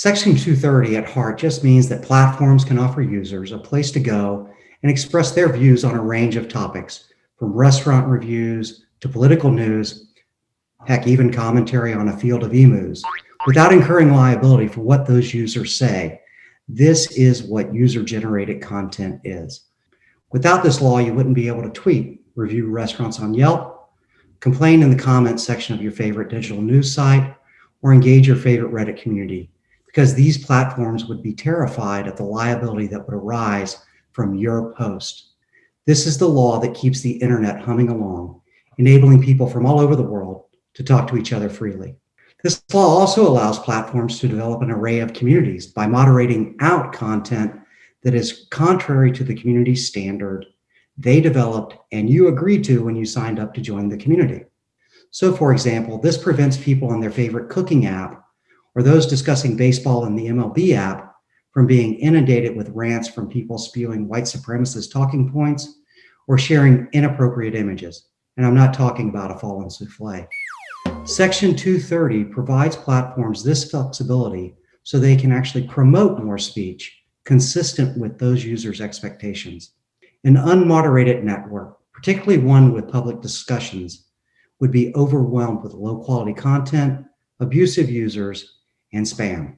Section 230 at heart just means that platforms can offer users a place to go and express their views on a range of topics, from restaurant reviews to political news, heck, even commentary on a field of emus, without incurring liability for what those users say. This is what user-generated content is. Without this law, you wouldn't be able to tweet, review restaurants on Yelp, complain in the comments section of your favorite digital news site, or engage your favorite Reddit community, because these platforms would be terrified of the liability that would arise from your post. This is the law that keeps the internet humming along, enabling people from all over the world to talk to each other freely. This law also allows platforms to develop an array of communities by moderating out content that is contrary to the community standard they developed and you agreed to when you signed up to join the community. So for example, this prevents people on their favorite cooking app or those discussing baseball in the MLB app from being inundated with rants from people spewing white supremacist talking points or sharing inappropriate images. And I'm not talking about a fallen souffle. Section 230 provides platforms this flexibility so they can actually promote more speech consistent with those users' expectations. An unmoderated network, particularly one with public discussions, would be overwhelmed with low quality content, abusive users, and spam.